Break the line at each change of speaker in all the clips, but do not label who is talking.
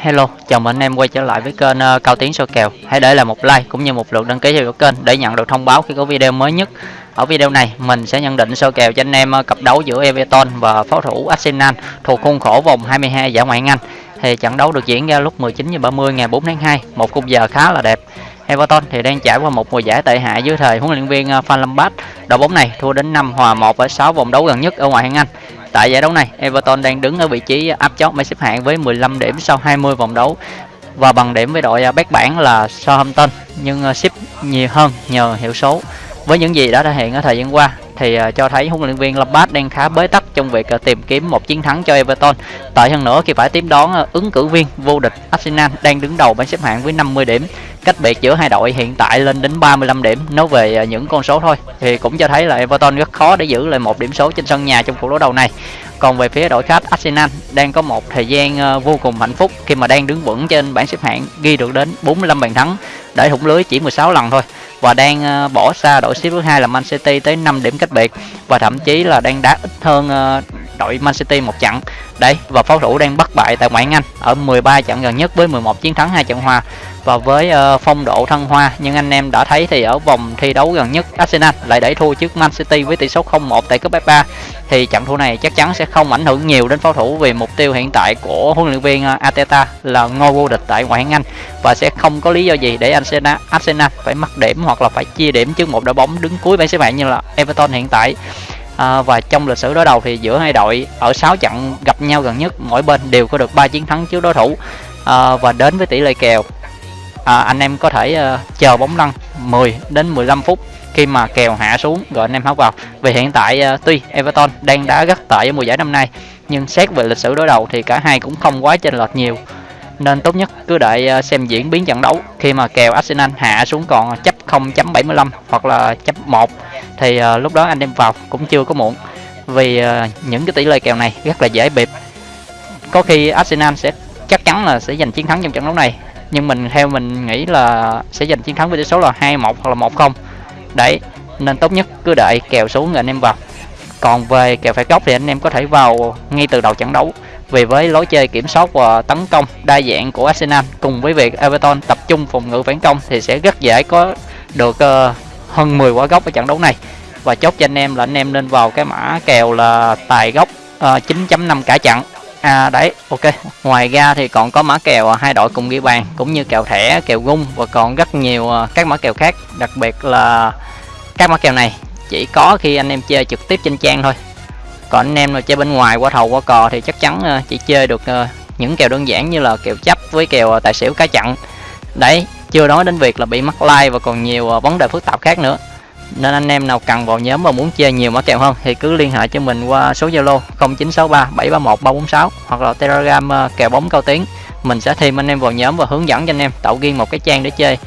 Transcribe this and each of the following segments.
Hello, chào mừng anh em quay trở lại với kênh uh, Cao Tiến soi kèo. Hãy để lại một like cũng như một lượt đăng ký theo kênh để nhận được thông báo khi có video mới nhất. Ở video này, mình sẽ nhận định soi kèo cho anh em uh, cặp đấu giữa Everton và pháo thủ Arsenal thuộc khuôn khổ vòng 22 giải Ngoại hạng Anh. Thì trận đấu được diễn ra lúc 19h30 ngày 4 tháng 2, một khung giờ khá là đẹp. Everton thì đang trải qua một mùa giải tệ hại dưới thời huấn luyện viên uh, Van Lampard. Đội bóng này thua đến 5 hòa 1 ở 6 vòng đấu gần nhất ở ngoại hạng Anh Tại giải đấu này, Everton đang đứng ở vị trí áp chót bảng xếp hạng với 15 điểm sau 20 vòng đấu và bằng điểm với đội à, bét bảng là Southampton nhưng à, ship nhiều hơn nhờ hiệu số. Với những gì đã thể hiện ở thời gian qua thì uh, cho thấy huấn luyện viên Lampard đang khá bế tắc trong việc uh, tìm kiếm một chiến thắng cho Everton. Tại hơn nữa khi phải tiếp đón ờ, ứng cử viên vô địch Arsenal đang đứng đầu bảng xếp hạng với 50 điểm. Cách biệt giữa hai đội hiện tại lên đến 35 điểm. Nói về những con số thôi thì cũng cho thấy là Everton rất khó để giữ lại một điểm số trên sân nhà trong cuộc đấu đầu này. Còn về phía đội khách Arsenal đang có một thời gian vô cùng hạnh phúc khi mà đang đứng vững trên bảng xếp hạng ghi được đến 45 bàn thắng để thủng lưới chỉ 16 lần thôi và đang ờ, bỏ xa đội xếp thứ hai là Man City tới 5 điểm cách biệt. Và thậm chí là đang đá ít hơn ờ, đội Man City một trận. Đấy và pháo thủ đang bất bại tại ngoại hạng Anh ở 13 trận gần nhất với 11 chiến thắng hai trận hòa. Và với uh, phong độ thăng hoa nhưng anh em đã thấy thì ở vòng thi đấu gần nhất Arsenal lại đẩy thua trước Man City với tỷ số 0-1 tại cúp FA thì trận thua này chắc chắn sẽ không ảnh hưởng nhiều đến pháo thủ vì mục tiêu hiện tại của huấn luyện viên uh, là ngôi vô địch tại ngoại hạng Anh. Và sẽ không có lý do gì để Arsenal, Arsenal phải mất điểm hoặc là phải chia điểm trước một đội bóng đứng cuối bảng xếp hạng như là Everton hiện tại à, và trong lịch sử đối đầu thì giữa hai đội ở 6 trận gặp nhau gần nhất mỗi bên đều có được 3 chiến thắng trước đối thủ. À, và đến với tỷ lệ kèo à, anh em có thể uh, chờ bóng lăn 10 đến 15 phút khi mà kèo hạ xuống rồi anh em háo vào. Vì hiện tại uh, tuy Everton đang đá rất tệ ở mùa giải năm nay nhưng xét về lịch sử đối đầu thì cả hai cũng không quá chênh lệch nhiều. Nên tốt nhất cứ đợi uh, xem diễn biến trận đấu khi mà kèo Arsenal hạ xuống còn chấp 0.75 hoặc là chấp 1 thì uh, lúc đó anh em vào cũng chưa có muộn vì uh, những cái tỷ lệ kèo này rất là dễ bịp. Có khi Arsenal sẽ chắc chắn là sẽ giành chiến thắng trong trận đấu này nhưng mình theo mình nghĩ là sẽ giành chiến thắng với tỷ số là 2-1 hoặc là 1-0 đấy nên tốt nhất cứ đợi kèo xuống rồi anh em vào. Còn về kèo phải góc thì anh em có thể vào ngay từ đầu trận đấu. Vì với lối chơi kiểm soát và tấn công đa dạng của Arsenal cùng với việc Everton tập trung phòng ngự phản công thì sẽ rất dễ có được uh, hơn 10 quả gốc ở trận đấu này. Và chốt cho anh em là anh em nên vào cái mã kèo là tài gốc ờ, uh, 9.5 cả trận. À đấy ok. Ngoài ra thì còn có mã kèo à, hai đội cùng ghi bàn cũng như kèo thẻ kèo gung và còn rất nhiều ờ, các mã kèo khác. Đặc biệt là các mã kèo này chỉ có khi anh em chơi trực tiếp trên trang thôi. Còn anh em mà chơi bên ngoài qua thầu qua cò thì chắc chắn ờ, chỉ chơi được những kèo đơn giản như là kèo chấp với kèo tài xỉu cá chặn đấy chưa nói đến việc là bị mắc like và còn nhiều à, vấn đề phức tạp khác nữa. Nên anh em nào cần vào nhóm và muốn chơi nhiều mã kèo hơn thì cứ liên hệ cho mình qua số Zalo 0963 731 346 hoặc là Telegram à, kèo bóng cao tiếng. Mình sẽ thêm anh em vào nhóm và hướng dẫn cho anh em tạo riêng một cái trang để chơi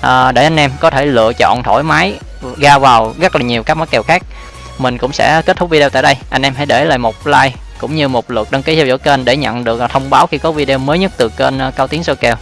à, để anh em có thể lựa chọn thoải mái ra vào rất là nhiều các mã kèo khác. Mình cũng sẽ kết thúc video tại đây. Anh em hãy để lại một like cũng như một lượt đăng ký theo dõi kênh để nhận được à, thông báo khi có video mới nhất từ kênh cao tiến soi kèo.